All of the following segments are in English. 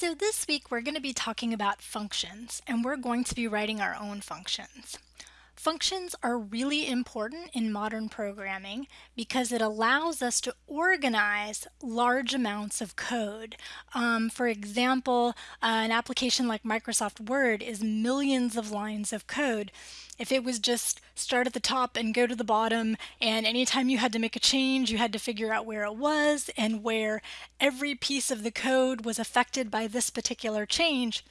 So this week we're going to be talking about functions and we're going to be writing our own functions. Functions are really important in modern programming because it allows us to organize large amounts of code. Um, for example, uh, an application like Microsoft Word is millions of lines of code. If it was just start at the top and go to the bottom, and anytime you had to make a change, you had to figure out where it was and where every piece of the code was affected by this particular change,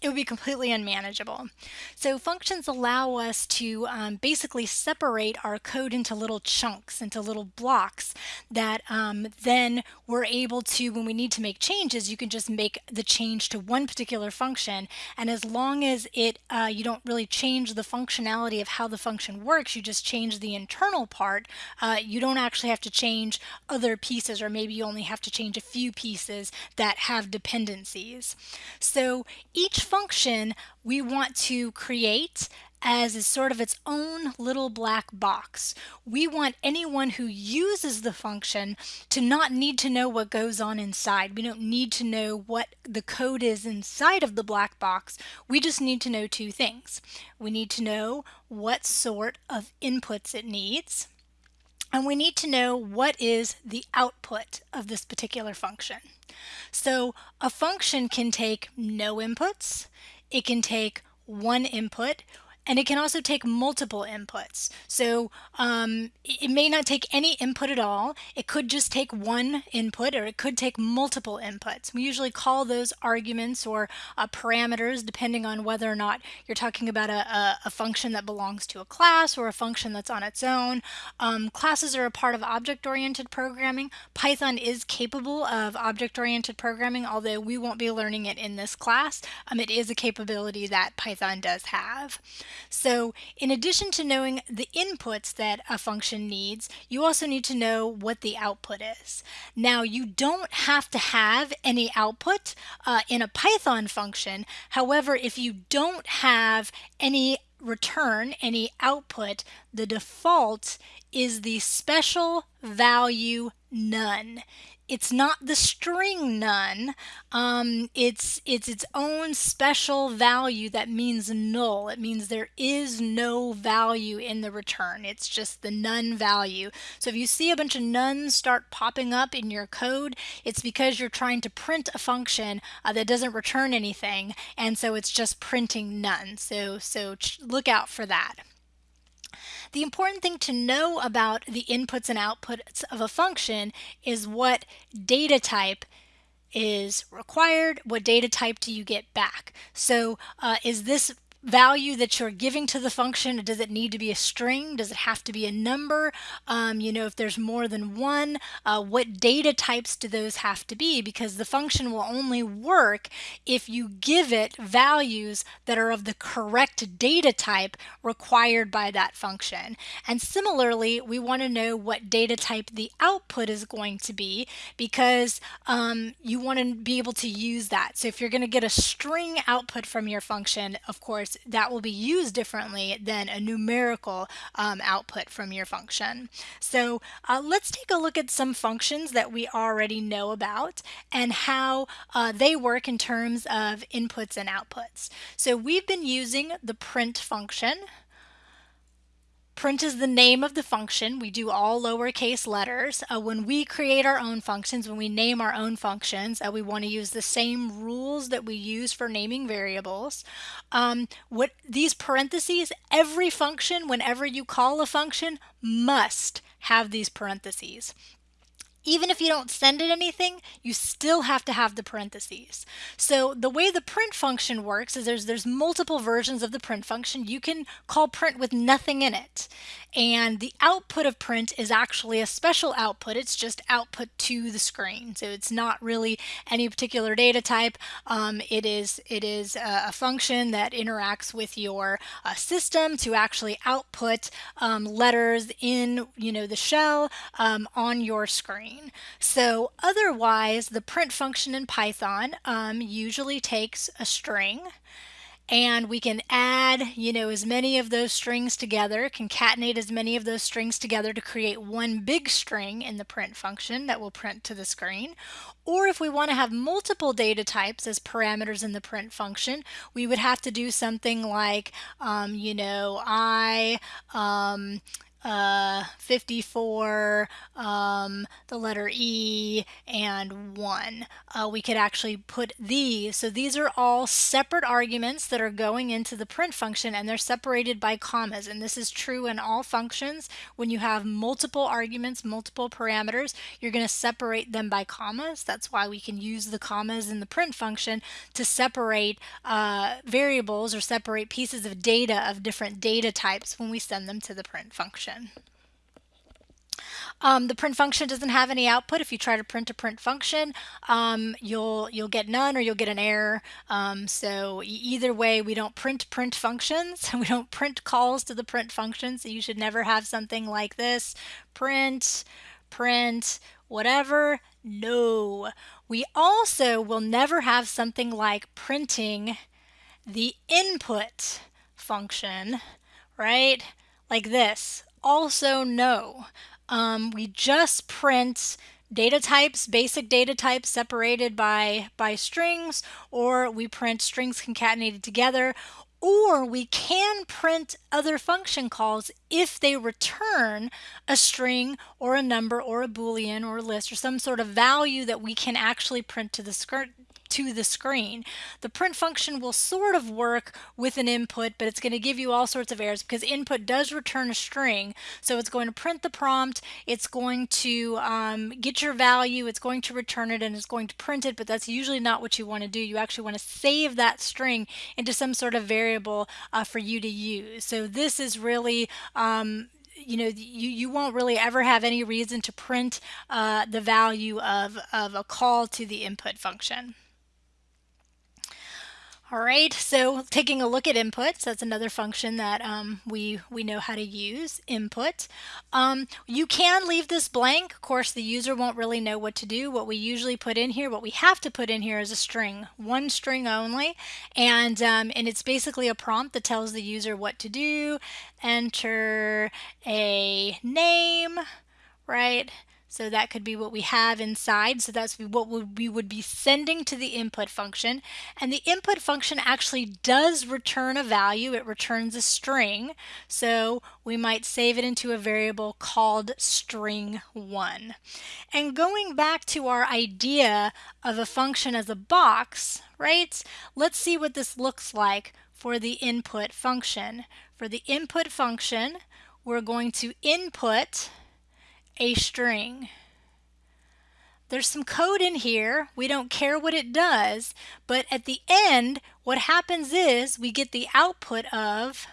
it would be completely unmanageable. So functions allow us to um, basically separate our code into little chunks, into little blocks that um, then we're able to, when we need to make changes, you can just make the change to one particular function. And as long as it, uh, you don't really change the functionality of how the function works, you just change the internal part, uh, you don't actually have to change other pieces, or maybe you only have to change a few pieces that have dependencies. So each function we want to create as sort of its own little black box. We want anyone who uses the function to not need to know what goes on inside. We don't need to know what the code is inside of the black box. We just need to know two things. We need to know what sort of inputs it needs, and we need to know what is the output of this particular function. So a function can take no inputs, it can take one input, and it can also take multiple inputs. So um, it may not take any input at all. It could just take one input or it could take multiple inputs. We usually call those arguments or uh, parameters depending on whether or not you're talking about a, a, a, function that belongs to a class or a function that's on its own. Um, classes are a part of object-oriented programming. Python is capable of object-oriented programming, although we won't be learning it in this class. Um, it is a capability that Python does have. So in addition to knowing the inputs that a function needs, you also need to know what the output is. Now you don't have to have any output uh, in a Python function. However, if you don't have any return, any output, the default is the special value none it's not the string none. Um, it's it's its own special value that means null. It means there is no value in the return. It's just the none value. So if you see a bunch of nones start popping up in your code, it's because you're trying to print a function uh, that doesn't return anything, and so it's just printing none. So so look out for that. The important thing to know about the inputs and outputs of a function is what data type is required, what data type do you get back. So uh, is this value that you're giving to the function? Does it need to be a string? Does it have to be a number? Um, you know, if there's more than one, uh, what data types do those have to be? Because the function will only work if you give it values that are of the correct data type required by that function. And similarly, we want to know what data type the output is going to be because um, you want to be able to use that. So if you're going to get a string output from your function, of course, course, that will be used differently than a numerical um, output from your function. So uh, let's take a look at some functions that we already know about and how uh, they work in terms of inputs and outputs. So we've been using the print function Print is the name of the function. We do all lowercase letters. Uh, when we create our own functions, when we name our own functions, uh, we want to use the same rules that we use for naming variables. Um, what These parentheses, every function, whenever you call a function, must have these parentheses even if you don't send it anything, you still have to have the parentheses. So the way the print function works is there's there's multiple versions of the print function. You can call print with nothing in it. And the output of print is actually a special output. It's just output to the screen. So it's not really any particular data type. Um, it is it is a, a, function that interacts with your uh, system to actually output um, letters in you know the shell um, on your screen. So otherwise, the print function in Python um, usually takes a string and we can add, you know, as many of those strings together, concatenate as many of those strings together to create one big string in the print function that will print to the screen. Or if we want to have multiple data types as parameters in the print function, we would have to do something like, um, you know, I, um, uh, 54, um, the letter E, and 1. Uh, we could actually put these. So these are all separate arguments that are going into the print function and they're separated by commas. And this is true in all functions. When you have multiple arguments, multiple parameters, you're going to separate them by commas. That's why we can use the commas in the print function to separate uh, variables or separate pieces of data of different data types when we send them to the print function function. Um, the print function doesn't have any output. If you try to print a print function, um, you'll you'll get none or you'll get an error. Um, so either way, we don't print print functions. we don't print calls to the print function. So you should never have something like this: print, print, whatever. No. We also will never have something like printing the input function, right? Like this also no. Um, we just print data types, basic data types separated by, by strings, or we print strings concatenated together, or we can print other function calls if they return a string or a number or a boolean or a list or some sort of value that we can actually print to the to the screen. The print function will sort of work with an input, but it's going to give you all sorts of errors because input does return a string. So it's going to print the prompt, it's going to um, get your value, it's going to return it, and it's going to print it, but that's usually not what you want to do. You actually want to save that string into some sort of variable uh, for you to use. So this is really um, you know you, you won't really ever have any reason to print uh, the value of, of a call to the input function. All right, so taking a look at inputs, that's another function that um, we, we know how to use, input. Um, you can leave this blank. Of course, the user won't really know what to do. What we usually put in here, what we have to put in here is a string, one string only, and, um, and it's basically a prompt that tells the user what to do. Enter a name, right? So that could be what we have inside. So that's what we would be sending to the input function. And the input function actually does return a value. It returns a string. So we might save it into a variable called string1. And going back to our idea of a function as a box, right? Let's see what this looks like for the input function. For the input function, we're going to input a string. There's some code in here. We don't care what it does, but at the end, what happens is we get the output of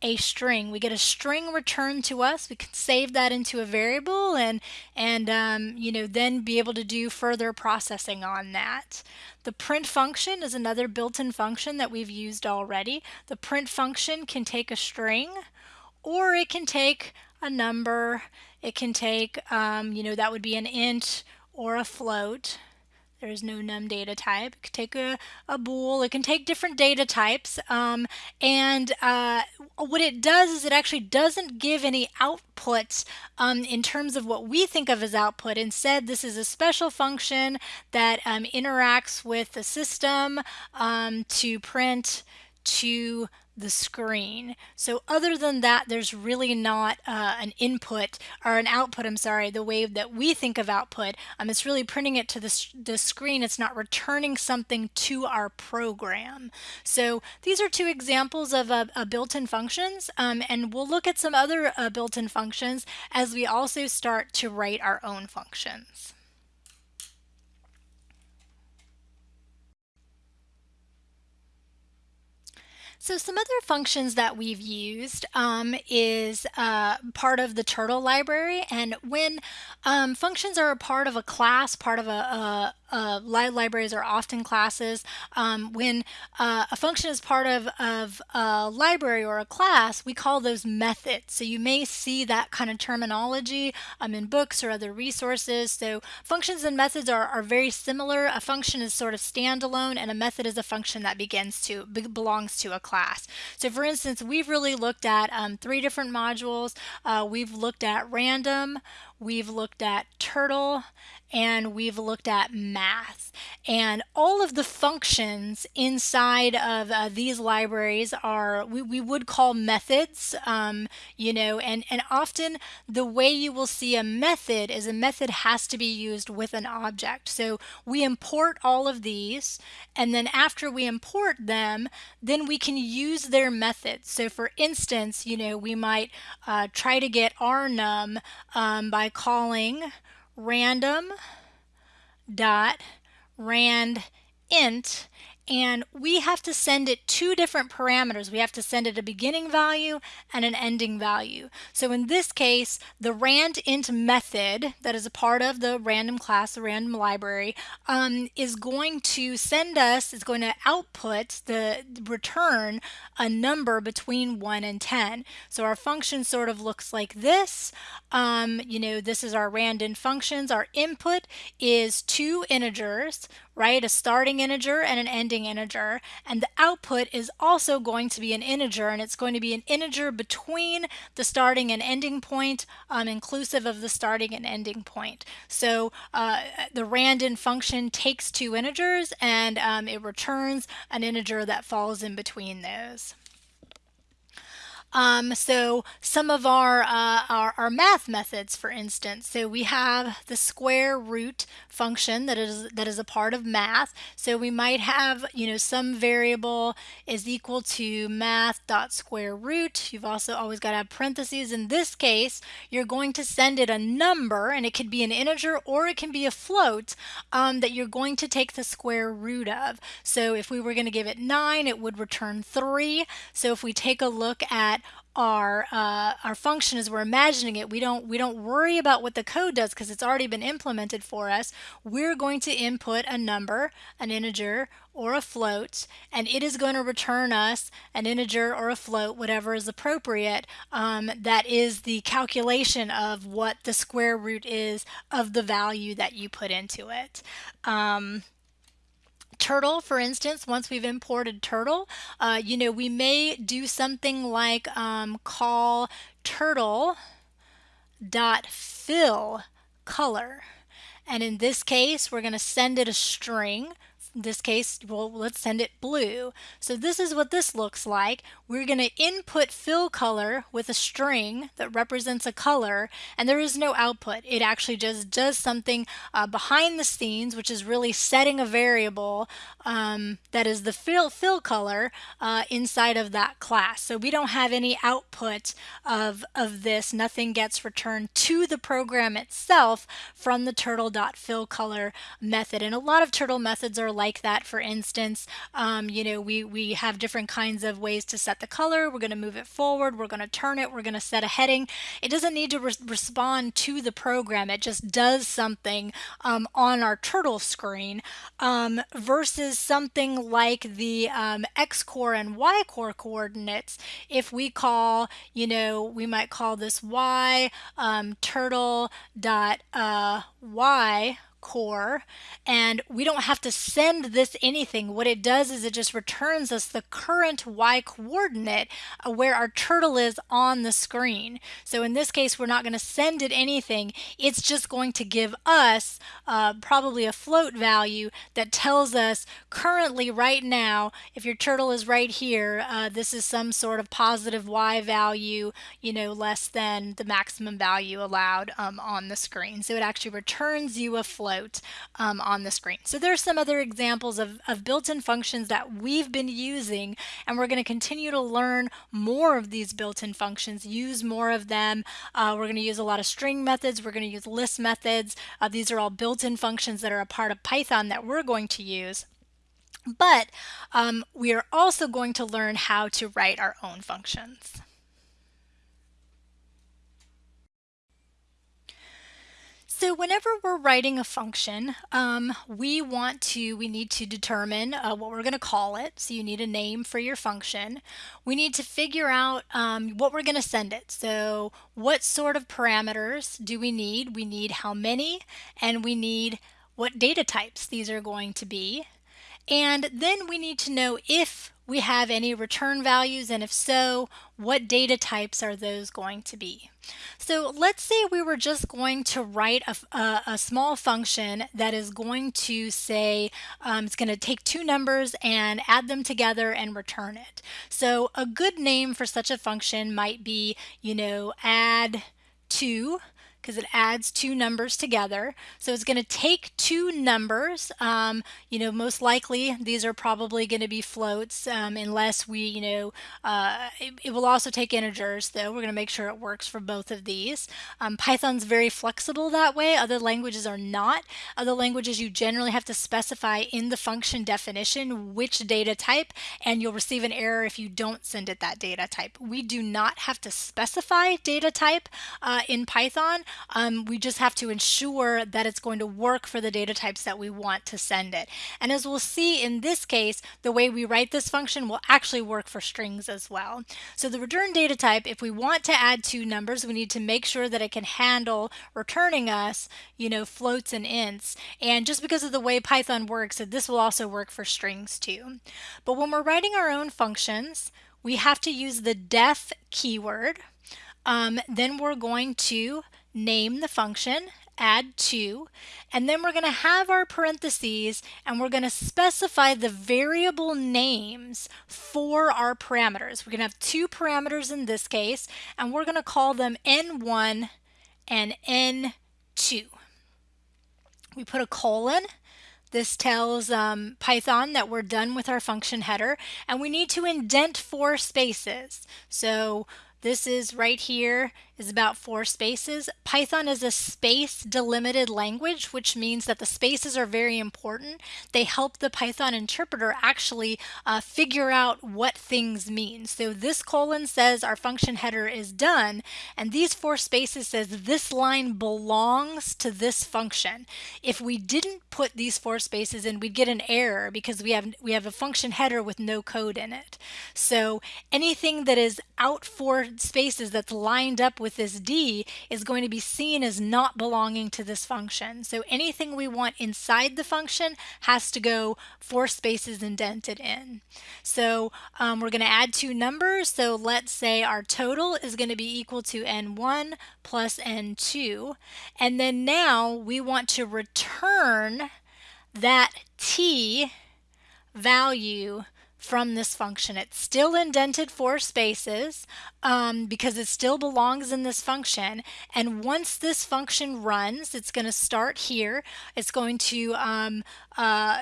a string. We get a string returned to us. We can save that into a variable and, and um, you know, then be able to do further processing on that. The print function is another built-in function that we've used already. The print function can take a string or it can take a number. It can take, um, you know, that would be an int or a float. There's no num data type. It could take a, a bool. It can take different data types. Um, and uh, what it does is it actually doesn't give any outputs um, in terms of what we think of as output. Instead, this is a special function that um, interacts with the system um, to print to the screen. So other than that, there's really not uh, an input or an output, I'm sorry, the way that we think of output. Um, it's really printing it to the, the screen. It's not returning something to our program. So these are two examples of uh, uh, built-in functions, um, and we'll look at some other uh, built-in functions as we also start to write our own functions. So some other functions that we've used um, is uh, part of the Turtle library. And when um, functions are a part of a class, part of a, a, uh, libraries are often classes. Um, when uh, a function is part of, of a library or a class, we call those methods. So you may see that kind of terminology um, in books or other resources. So functions and methods are, are very similar. A function is sort of standalone and a method is a function that begins to be, belongs to a class. So for instance, we've really looked at um, three different modules. Uh, we've looked at random, we've looked at turtle, and we've looked at math. And all of the functions inside of uh, these libraries are, we, we would call methods, um, you know, and, and often the way you will see a method is a method has to be used with an object. So we import all of these, and then after we import them, then we can use their methods. So for instance, you know, we might uh, try to get our num um, by calling random dot rand int and we have to send it two different parameters. We have to send it a beginning value and an ending value. So in this case, the randint method that is a part of the random class, the random library, um, is going to send us, is going to output the return a number between 1 and 10. So our function sort of looks like this. Um, you know, this is our randint functions. Our input is two integers, right? A starting integer and an ending integer. And the output is also going to be an integer, and it's going to be an integer between the starting and ending point, um, inclusive of the starting and ending point. So uh, the randint function takes two integers and um, it returns an integer that falls in between those. Um, so some of our, uh, our, our, math methods, for instance, so we have the square root function that is, that is a part of math. So we might have, you know, some variable is equal to math dot square root. You've also always got to have parentheses. In this case, you're going to send it a number, and it could be an integer or it can be a float um, that you're going to take the square root of. So if we were going to give it 9, it would return 3. So if we take a look at our uh, our function as we're imagining it. We don't we don't worry about what the code does because it's already been implemented for us. We're going to input a number, an integer or a float, and it is going to return us an integer or a float, whatever is appropriate. Um, that is the calculation of what the square root is of the value that you put into it. Um, Turtle, for instance, once we've imported Turtle, uh, you know, we may do something like um, call turtle dot fill color. And in this case, we're going to send it a string in this case, well, let's send it blue. So this is what this looks like. We're going to input fill color with a string that represents a color, and there is no output. It actually just does something uh, behind the scenes, which is really setting a variable um, that is the fill, fill color uh, inside of that class. So we don't have any output of, of this. Nothing gets returned to the program itself from the turtle.fillColor method. And a lot of turtle methods are like like that, for instance, um, you know, we, we have different kinds of ways to set the color. We're going to move it forward. We're going to turn it. We're going to set a heading. It doesn't need to re respond to the program. It just does something um, on our turtle screen um, versus something like the um, xcor and ycor coordinates. If we call, you know, we might call this Y um, turtle dot uh, Y core and we don't have to send this anything. What it does is it just returns us the current y coordinate where our turtle is on the screen. So in this case we're not going to send it anything. It's just going to give us uh, probably a float value that tells us currently right now if your turtle is right here uh, this is some sort of positive y value you know less than the maximum value allowed um, on the screen. So it actually returns you a float float um, on the screen. So there's some other examples of, of built-in functions that we've been using and we're going to continue to learn more of these built-in functions, use more of them. Uh, we're going to use a lot of string methods. We're going to use list methods. Uh, these are all built-in functions that are a part of Python that we're going to use. But um, we are also going to learn how to write our own functions. So whenever we're writing a function, um, we want to, we need to determine uh, what we're going to call it. So you need a name for your function. We need to figure out um, what we're going to send it. So what sort of parameters do we need? We need how many and we need what data types these are going to be. And then we need to know if we have any return values and if so, what data types are those going to be? So let's say we were just going to write a, a, a small function that is going to say um, it's going to take two numbers and add them together and return it. So a good name for such a function might be, you know, add 2 because it adds two numbers together. So it's going to take two numbers. Um, you know, most likely these are probably going to be floats um, unless we, you know, uh, it, it, will also take integers though. We're going to make sure it works for both of these. Um, Python's very flexible that way. Other languages are not. Other languages you generally have to specify in the function definition which data type and you'll receive an error if you don't send it that data type. We do not have to specify data type uh, in Python. Um, we just have to ensure that it's going to work for the data types that we want to send it. And as we'll see in this case, the way we write this function will actually work for strings as well. So the return data type, if we want to add two numbers, we need to make sure that it can handle returning us, you know, floats and ints. And just because of the way Python works, this will also work for strings too. But when we're writing our own functions, we have to use the def keyword. Um, then we're going to name the function, add two, and then we're going to have our parentheses and we're going to specify the variable names for our parameters. We're going to have two parameters in this case, and we're going to call them n1 and n2. We put a colon. This tells um, Python that we're done with our function header, and we need to indent four spaces. So this is right here is about four spaces. Python is a space delimited language, which means that the spaces are very important. They help the Python interpreter actually uh, figure out what things mean. So this colon says our function header is done, and these four spaces says this line belongs to this function. If we didn't put these four spaces in, we'd get an error because we have we have a function header with no code in it. So anything that is out four spaces that's lined up with with this D is going to be seen as not belonging to this function. So anything we want inside the function has to go four spaces indented in. So um, we're going to add two numbers. So let's say our total is going to be equal to N1 plus N2. And then now we want to return that T value from this function. It's still indented four spaces um, because it still belongs in this function. And once this function runs, it's going to start here. It's going to um, uh,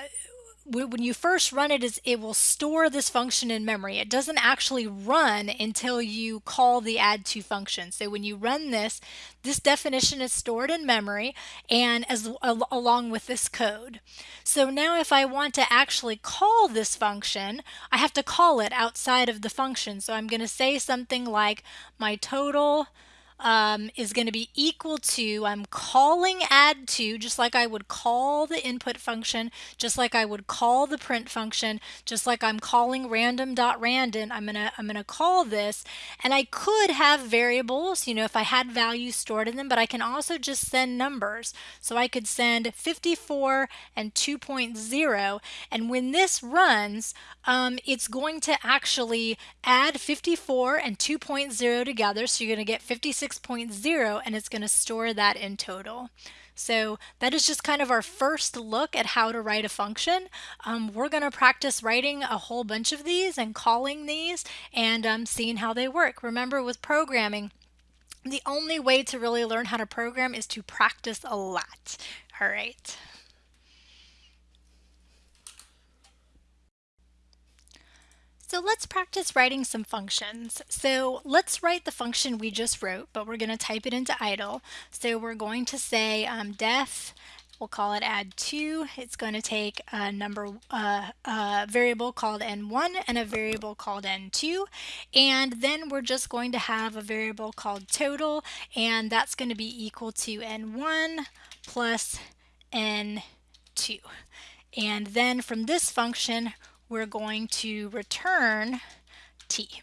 when you first run it is it will store this function in memory. It doesn't actually run until you call the add2 function. So when you run this, this definition is stored in memory and as along with this code. So now if I want to actually call this function, I have to call it outside of the function. So I'm going to say something like my total um, is going to be equal to, I'm calling add2, just like I would call the input function, just like I would call the print function, just like I'm calling random.random, I'm going to I'm going to call this, and I could have variables, you know, if I had values stored in them, but I can also just send numbers. So I could send 54 and 2.0, and when this runs, um, it's going to actually add 54 and 2.0 together, so you're going to get 56 6.0 and it's going to store that in total. So that is just kind of our first look at how to write a function. Um, we're going to practice writing a whole bunch of these and calling these and um, seeing how they work. Remember with programming, the only way to really learn how to program is to practice a lot. All right. So let's practice writing some functions. So let's write the function we just wrote, but we're going to type it into idle. So we're going to say um, def We'll call it add2. It's going to take a number, uh, a variable called n1 and a variable called n2. And then we're just going to have a variable called total, and that's going to be equal to n1 plus n2. And then from this function, we're going to return t.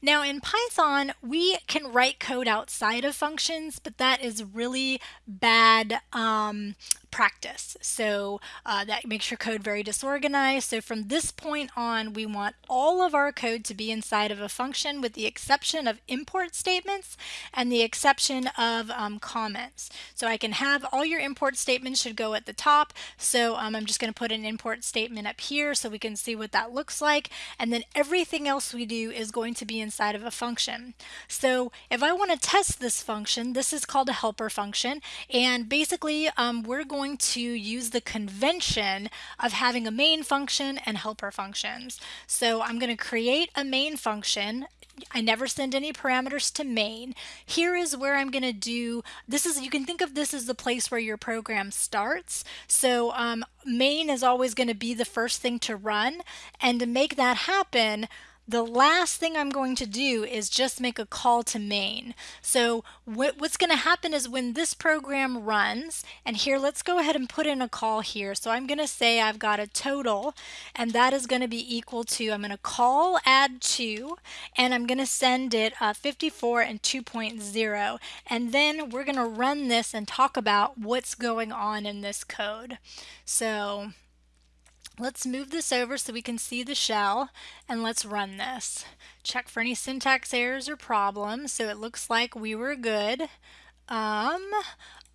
Now in Python, we can write code outside of functions, but that is really bad um, practice. So uh, that makes your code very disorganized. So from this point on, we want all of our code to be inside of a function with the exception of import statements and the exception of um, comments. So I can have all your import statements should go at the top. So um, I'm just going to put an import statement up here so we can see what that looks like. And then everything else we do is going to be inside of a function. So if I want to test this function, this is called a helper function. And basically um, we're going going to use the convention of having a main function and helper functions. So I'm going to create a main function I never send any parameters to main. Here is where I'm going to do, this is, you can think of this as the place where your program starts. So um, main is always going to be the first thing to run. And to make that happen, the last thing I'm going to do is just make a call to main. So what, what's going to happen is when this program runs, and here let's go ahead and put in a call here. So I'm going to say I've got a total, and that is going to be equal to, I'm going to call add 2, and I'm going to send it uh, 54 and 2.0. And then we're going to run this and talk about what's going on in this code. So Let's move this over so we can see the shell and let's run this. Check for any syntax errors or problems. So it looks like we were good. Um,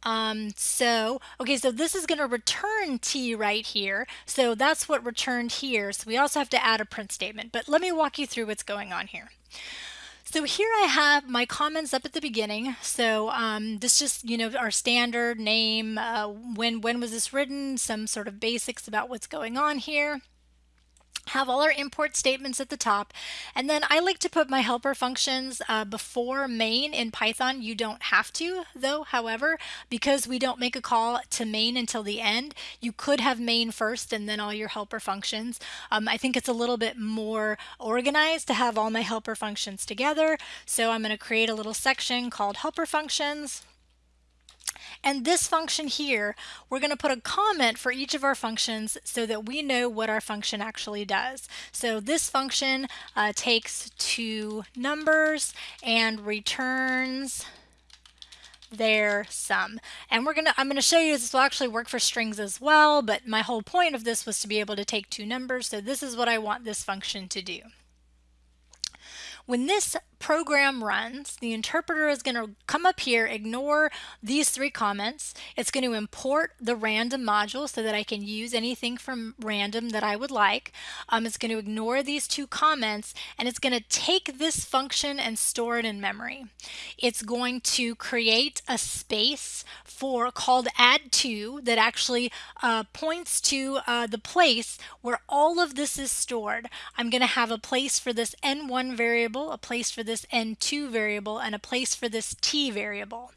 um, so, okay, so this is going to return t right here. So that's what returned here. So we also have to add a print statement. But let me walk you through what's going on here. So here I have my comments up at the beginning. So um, this just, you know, our standard name, uh, when, when was this written, some sort of basics about what's going on here have all our import statements at the top. And then I like to put my helper functions uh, before main in Python. You don't have to though, however, because we don't make a call to main until the end, you could have main first and then all your helper functions. Um, I think it's a little bit more organized to have all my helper functions together. So I'm going to create a little section called helper functions. And this function here, we're going to put a comment for each of our functions so that we know what our function actually does. So this function uh, takes two numbers and returns their sum. And we're gonna I'm gonna show you this will actually work for strings as well, but my whole point of this was to be able to take two numbers, so this is what I want this function to do. When this program runs, the interpreter is going to come up here, ignore these three comments. It's going to import the random module so that I can use anything from random that I would like. Um, it's going to ignore these two comments and it's going to take this function and store it in memory. It's going to create a space for called add2 that actually uh, points to uh, the place where all of this is stored. I'm going to have a place for this n1 variable, a place for this n2 variable and a place for this t variable.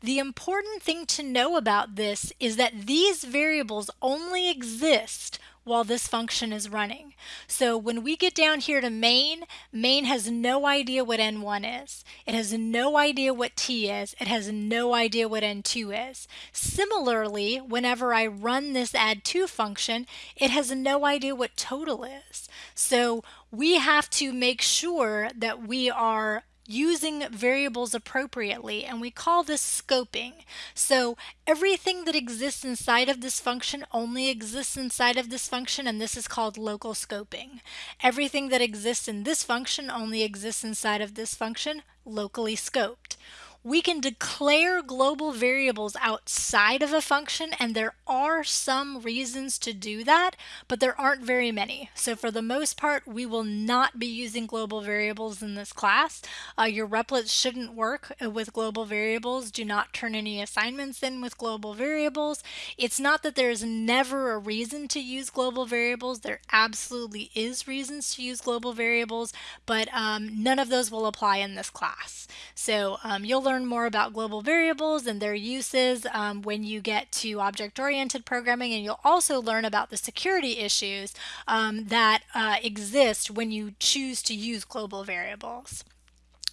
The important thing to know about this is that these variables only exist while this function is running. So when we get down here to main, main has no idea what n1 is. It has no idea what t is. It has no idea what n2 is. Similarly, whenever I run this add2 function, it has no idea what total is. So we have to make sure that we are using variables appropriately and we call this scoping. So everything that exists inside of this function only exists inside of this function and this is called local scoping. Everything that exists in this function only exists inside of this function locally scoped. We can declare global variables outside of a function and there are some reasons to do that, but there aren't very many. So for the most part, we will not be using global variables in this class. Uh, your Replits shouldn't work with global variables. Do not turn any assignments in with global variables. It's not that there's never a reason to use global variables. There absolutely is reasons to use global variables, but um, none of those will apply in this class. So um, you'll learn learn more about global variables and their uses um, when you get to object-oriented programming, and you'll also learn about the security issues um, that uh, exist when you choose to use global variables.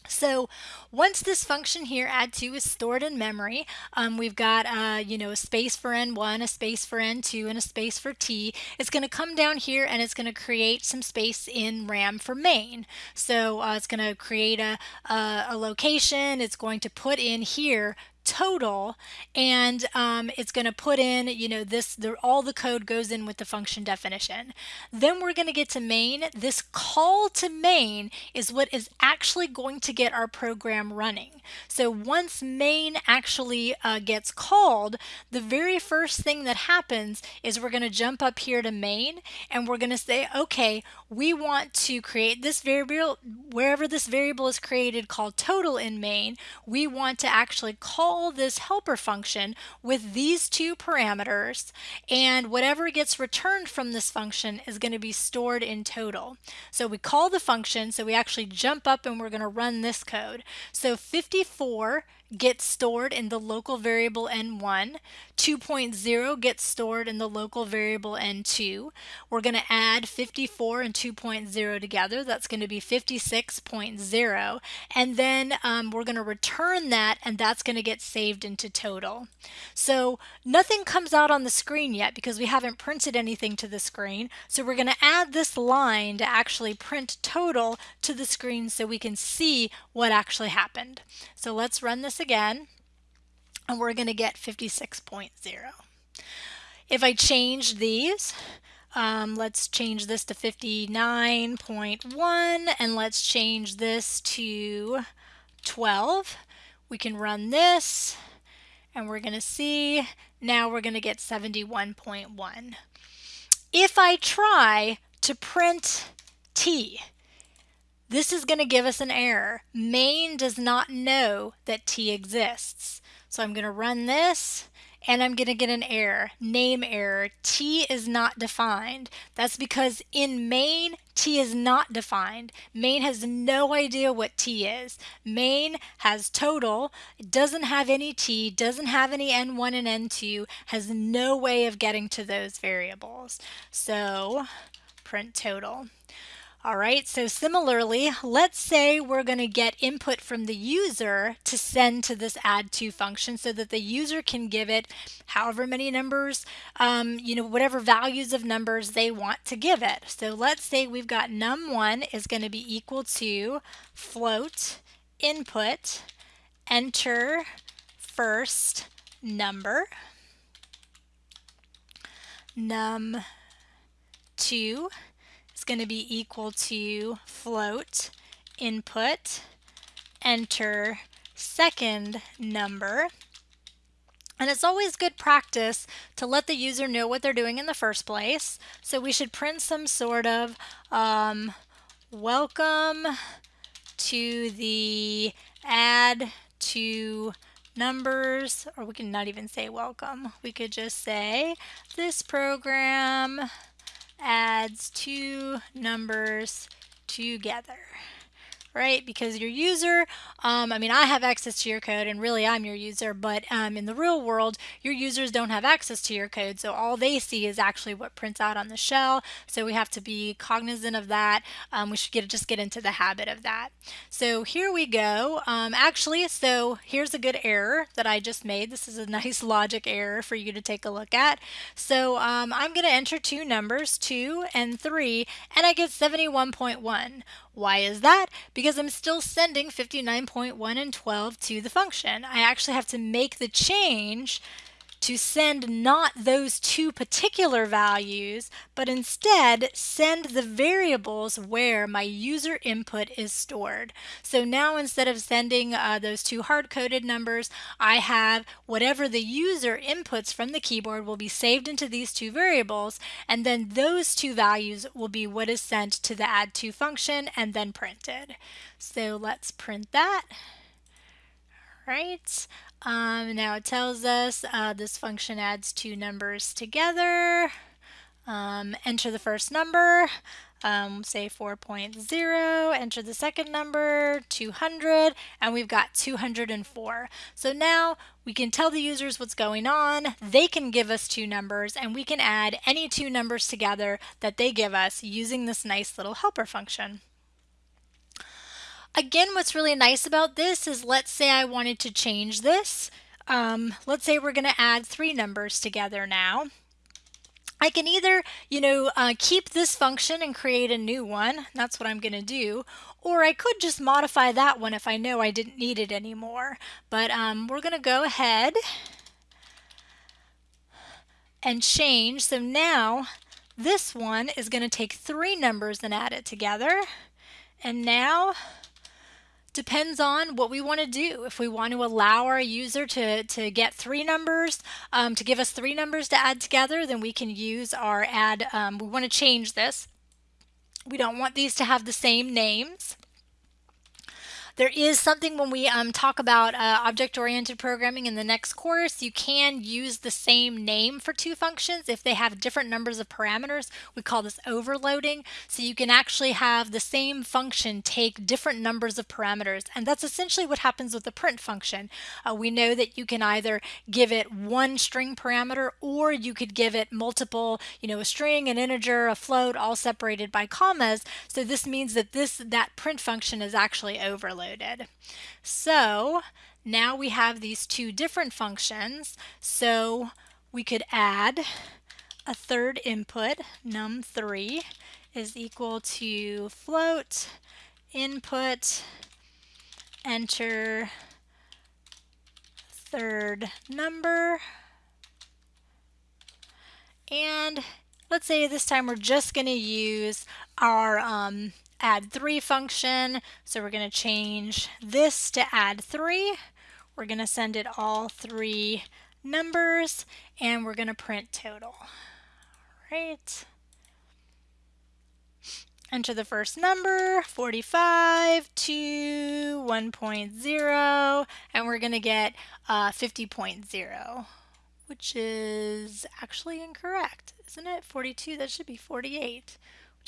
So once this function here add2 is stored in memory, um, we've got uh, you know a space for n1, a space for n2, and a space for t. It's going to come down here and it's going to create some space in RAM for main. So uh, it's going to create a, a, a location. It's going to put in here total and um, it's going to put in you know this the, all the code goes in with the function definition then we're going to get to main this call to main is what is actually going to get our program running so once main actually uh, gets called the very first thing that happens is we're going to jump up here to main and we're going to say okay we want to create this variable wherever this variable is created called total in main we want to actually call this helper function with these two parameters and whatever gets returned from this function is going to be stored in total. So we call the function so we actually jump up and we're going to run this code. So 54 gets stored in the local variable n1. 2.0 gets stored in the local variable n2. We're going to add 54 and 2.0 together. That's going to be 56.0. And then um, we're going to return that and that's going to get saved into total. So nothing comes out on the screen yet because we haven't printed anything to the screen. So we're going to add this line to actually print total to the screen so we can see what actually happened. So let's run this again and we're going to get 56.0. If I change these, um, let's change this to 59.1 and let's change this to 12. We can run this and we're going to see now we're going to get 71.1. If I try to print T, this is going to give us an error. Main does not know that T exists. So I'm going to run this and I'm going to get an error, name error. T is not defined. That's because in main, T is not defined. Main has no idea what T is. Main has total, doesn't have any T, doesn't have any N1 and N2, has no way of getting to those variables. So print total. All right, so similarly, let's say we're going to get input from the user to send to this add2 function so that the user can give it however many numbers, um, you know, whatever values of numbers they want to give it. So let's say we've got num1 is going to be equal to float input enter first number num2 is going to be equal to float input enter second number and it's always good practice to let the user know what they're doing in the first place. So we should print some sort of um, welcome to the add to numbers, or we can not even say welcome. We could just say this program adds two numbers together right? Because your user, um, I mean, I have access to your code and really I'm your user, but um, in the real world, your users don't have access to your code. So all they see is actually what prints out on the shell. So we have to be cognizant of that. Um, we should get just get into the habit of that. So here we go. Um, actually, so here's a good error that I just made. This is a nice logic error for you to take a look at. So um, I'm going to enter two numbers, 2 and 3, and I get 71.1. Why is that? Because I'm still sending 59.1 and 12 to the function. I actually have to make the change to send not those two particular values, but instead send the variables where my user input is stored. So now instead of sending uh, those two hard-coded numbers, I have whatever the user inputs from the keyboard will be saved into these two variables, and then those two values will be what is sent to the add2 function and then printed. So let's print that. Right. Um, now it tells us uh, this function adds two numbers together. um, enter the first number, um, say 4.0, enter the second number, 200, and we've got 204. So now we can tell the users what's going on, they can give us two numbers, and we can add any two numbers together that they give us using this nice little helper function. Again, what's really nice about this is let's say I wanted to change this. Um, let's say we're going to add three numbers together now. I can either, you know, uh, keep this function and create a new one. That's what I'm going to do. Or I could just modify that one if I know I didn't need it anymore. But um, we're going to go ahead and change. So now this one is going to take three numbers and add it together. And now depends on what we want to do. If we want to allow our user to, to get three numbers, um, to give us three numbers to add together, then we can use our add, um, we want to change this. We don't want these to have the same names. There is something when we um, talk about uh, object-oriented programming in the next course, you can use the same name for two functions if they have different numbers of parameters. We call this overloading. So you can actually have the same function take different numbers of parameters. And that's essentially what happens with the print function. Uh, we know that you can either give it one string parameter or you could give it multiple, you know, a string, an integer, a float, all separated by commas. So this means that this that print function is actually overloaded included. So now we have these two different functions. So we could add a third input, num3 is equal to float input enter third number and let's say this time we're just going to use our um, add3 function. So we're going to change this to add3. We're going to send it all three numbers and we're going to print total. All right. Enter the first number, 45 to 1.0, and we're going to get uh, 50.0, which is actually incorrect, isn't it? 42, that should be 48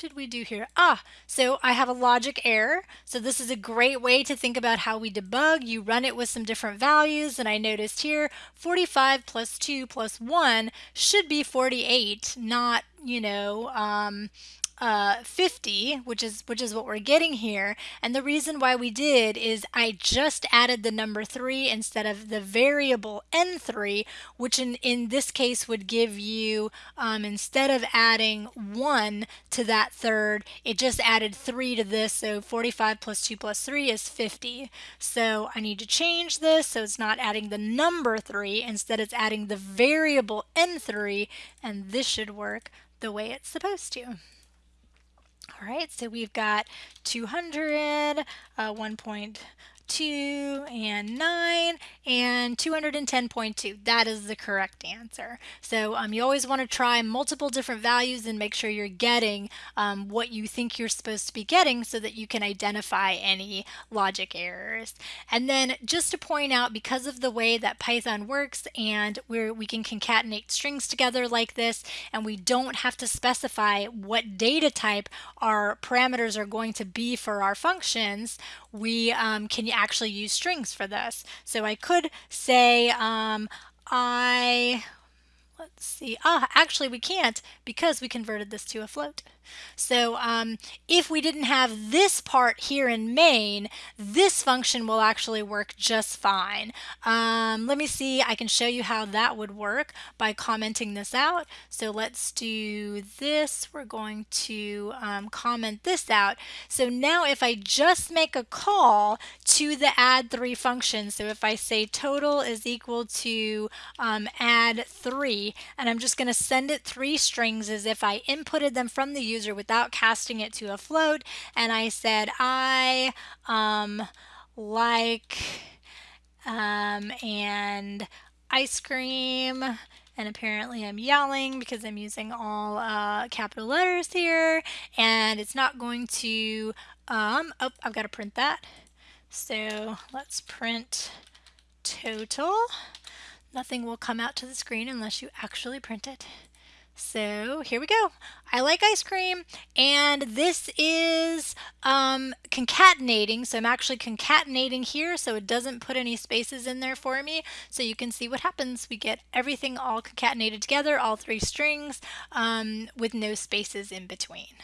did we do here? Ah, so I have a logic error. So this is a great way to think about how we debug. You run it with some different values and I noticed here 45 plus 2 plus 1 should be 48, not, you know, um, uh, 50, which is which is what we're getting here. And the reason why we did is I just added the number 3 instead of the variable n3, which in, in this case would give you, um, instead of adding 1 to that third, it just added 3 to this. So 45 plus 2 plus 3 is 50. So I need to change this so it's not adding the number 3, instead it's adding the variable n3, and this should work the way it's supposed to. All right, so we've got 200, uh, 1.2, and 9 and 210.2. That is the correct answer. So um, you always want to try multiple different values and make sure you're getting um, what you think you're supposed to be getting so that you can identify any logic errors. And then just to point out, because of the way that Python works and where we can concatenate strings together like this, and we don't have to specify what data type our parameters are going to be for our functions, we um, can actually use strings for this. So I could say um, I, let's see, ah, actually we can't because we converted this to a float. So um, if we didn't have this part here in main, this function will actually work just fine. Um, let me see, I can show you how that would work by commenting this out. So let's do this. We're going to um, comment this out. So now if I just make a call to the add three function, so if I say total is equal to um, add three, and I'm just going to send it three strings as if I inputted them from the user without casting it to a float. And I said, I um, like um, and ice cream. And apparently I'm yelling because I'm using all uh, capital letters here. And it's not going to, um, oh, I've got to print that. So let's print total. Nothing will come out to the screen unless you actually print it. So here we go. I like ice cream and this is um, concatenating. So I'm actually concatenating here so it doesn't put any spaces in there for me. So you can see what happens. We get everything all concatenated together, all three strings um, with no spaces in between.